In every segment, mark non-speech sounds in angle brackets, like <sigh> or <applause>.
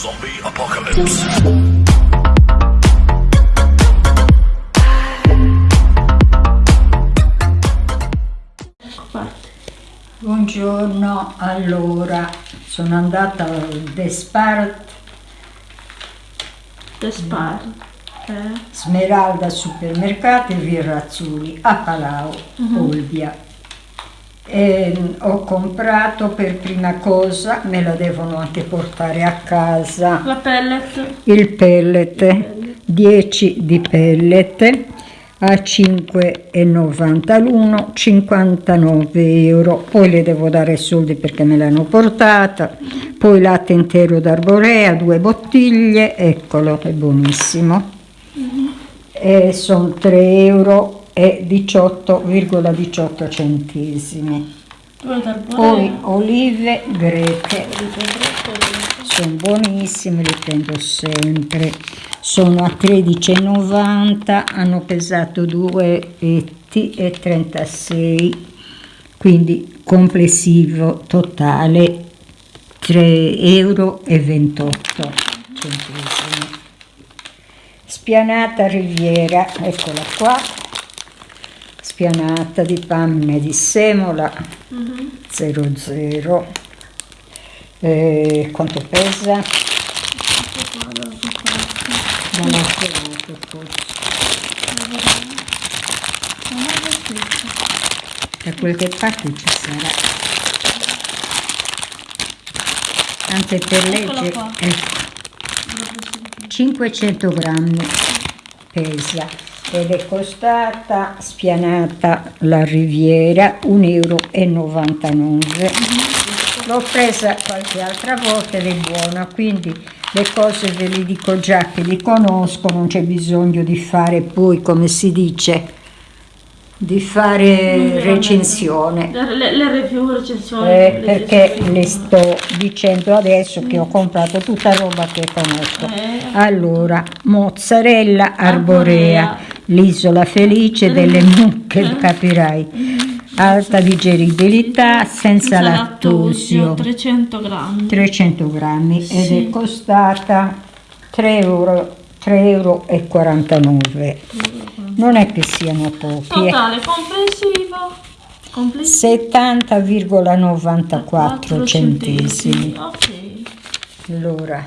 Zombie Apocalypse. Buongiorno, allora sono andata al Despart Despar. Eh? Smeralda Supermercati via Razzuli a Palau, Olbia. E mm, ho comprato per prima cosa, me la devono anche portare a casa, La pellet. il pellet, 10 di pellet a 5,90 l'uno, 59 euro. Poi le devo dare i soldi perché me l'hanno portata. Poi latte intero d'arborea, due bottiglie, eccolo, è buonissimo. E sono 3 euro e 18,18 centesimi. Due dal Poi olive greche, sono buonissime, le prendo sempre. Sono a 13,90, hanno pesato 2 etti e 36, quindi complessivo totale 3 euro e 28 centesimi. Spianata Riviera, eccola qua, spianata di panne di semola 00. Eh, quanto pesa? Non ho trovato forse. Da qualche parte ci sarà. Anche per legge. ecco. 500 grammi pesa ed è costata spianata la riviera 1,99 euro. L'ho presa qualche altra volta ed è buona, quindi le cose ve le dico già che li conosco, non c'è bisogno di fare poi, come si dice, di fare recensione. Le, le, le review, recensioni. Eh, perché le sto dicendo adesso che ho comprato tutta roba che conosco. Eh. Allora, mozzarella arborea, Arborea. L'isola felice delle <laughs> mucche, capirai. Alta digeribilità, senza Senza lattosio, 300 grammi. 300 grammi ed Sì. è costata 3 euro, 3 euro e 49. Non è che siano pochi. eh. Totale complessivo. Complessivo. 70,94 centesimi. Ok. Allora,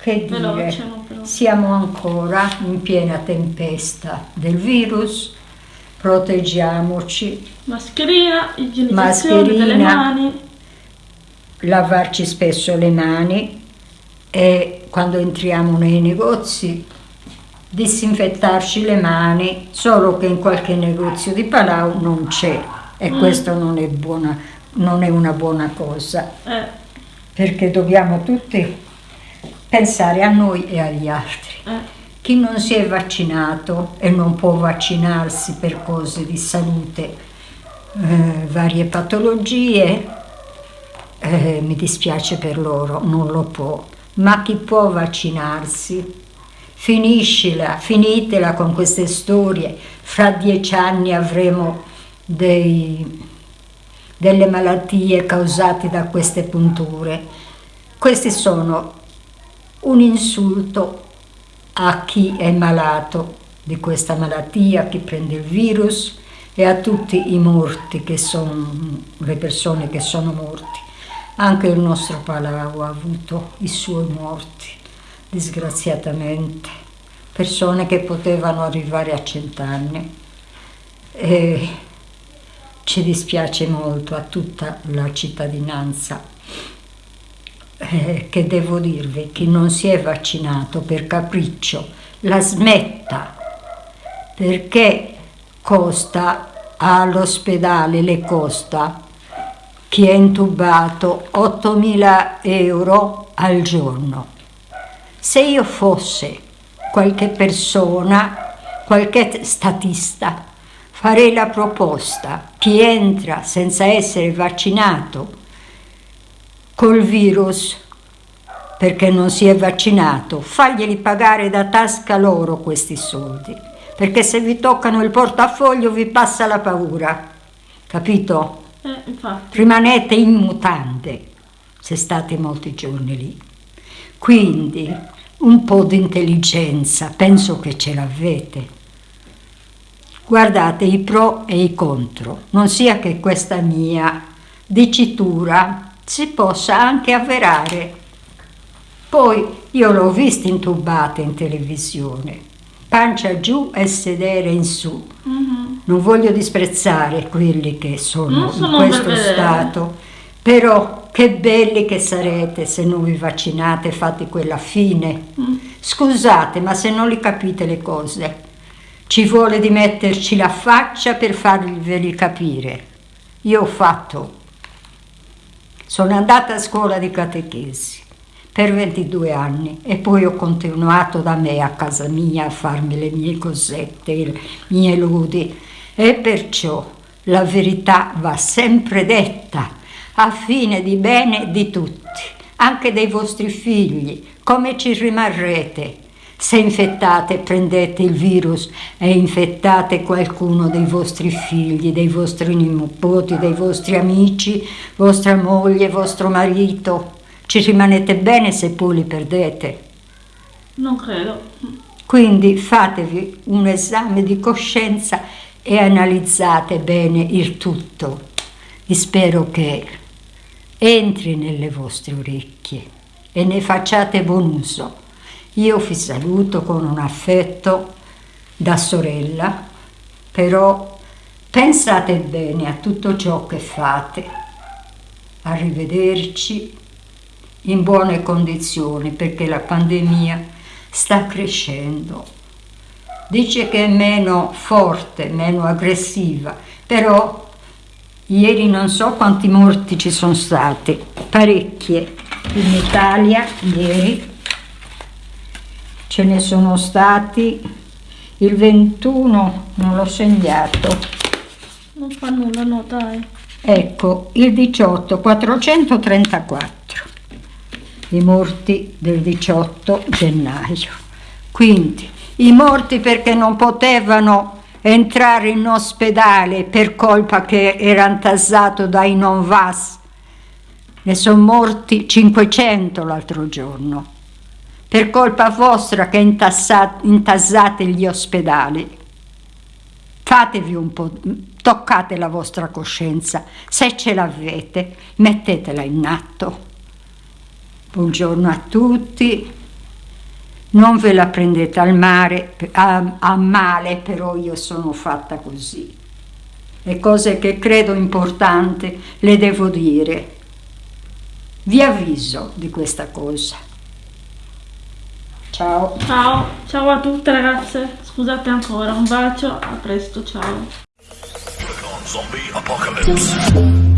che dire, Veloce, siamo ancora in piena tempesta del virus, proteggiamoci, Mascherina, igienizzazione delle Mascherina. mani. lavarci spesso le mani e quando entriamo nei negozi disinfettarci le mani, solo che in qualche negozio di Palau non c'è e questo non è, buona, non è una buona cosa. Eh, perché dobbiamo tutti pensare a noi e agli altri. eh. Chi non si è vaccinato e non può vaccinarsi per cose di salute, eh, varie patologie, eh, mi dispiace per loro, non lo può. Ma chi può vaccinarsi, finiscila, finitela con queste storie. Fra dieci anni avremo dei, delle malattie causate da queste punture. Questi sono un insulto a chi è malato di questa malattia, a chi prende il virus e a tutti i morti che sono le persone che sono morti. Anche il nostro Palau ha avuto i suoi morti, disgraziatamente, persone che potevano arrivare a cent'anni. E ci dispiace molto a tutta la cittadinanza eh, che devo dirvi, chi non si è vaccinato per capriccio la smetta. Perché costa all'ospedale, le costa. Chi è intubato 8.000 euro al giorno. Se io fosse qualche persona, qualche statista, farei la proposta, chi entra senza essere vaccinato col virus perché non si è vaccinato, faglieli pagare da tasca loro questi soldi, perché se vi toccano il portafoglio vi passa la paura, capito? Eh. Rimanete in mutande se state molti giorni lì. Quindi un po' di intelligenza, penso che ce l'avete. Guardate i pro e i contro, non sia che questa mia dicitura si possa anche avverare. Poi io l'ho vista intubata in televisione, pancia giù e sedere in su. Mm-hmm. Non voglio disprezzare quelli che sono, sono in questo stato, però che belli che sarete se non vi vaccinate e fate quella fine. Mm. Scusate, ma se non li capite le cose, ci vuole di metterci la faccia per farveli capire. Io ho fatto, sono andata a scuola di catechesi per 22 anni e poi ho continuato da me a casa mia a farmi le mie cosette, i miei ludi e perciò la verità va sempre detta a fine di bene di tutti, anche dei vostri figli, come ci rimarrete. Se infettate prendete il virus e infettate qualcuno dei vostri figli, dei vostri nipoti, dei vostri amici, vostra moglie, vostro marito, ci rimanete bene se poi li perdete? Non credo. Quindi fatevi un esame di coscienza e analizzate bene il tutto. E spero che entri nelle vostre orecchie e ne facciate buon uso. Io vi saluto con un affetto da sorella, però pensate bene a tutto ciò che fate. Arrivederci in buone condizioni perché la pandemia sta crescendo. Dice che è meno forte, meno aggressiva, però Ieri non so quanti morti ci sono stati, parecchie. In Italia ieri ce ne sono stati il 21, non l'ho segnato. Non fa nulla, no dai. Ecco, il 18, 434. I morti del 18 gennaio. Quindi, i morti perché non potevano entrare in ospedale per colpa che era intasato dai non VAS. Ne sono morti 500 l'altro giorno, per colpa vostra che intasate gli ospedali. Fatevi un po', toccate la vostra coscienza, se ce l'avete, mettetela in atto. Buongiorno a tutti non ve la prendete al mare, a, a male, però io sono fatta così. Le cose che credo importanti le devo dire. Vi avviso di questa cosa. Ciao. Ciao, ciao a tutte ragazze. Scusate ancora, un bacio, a presto, ciao. Zombie Apocalypse.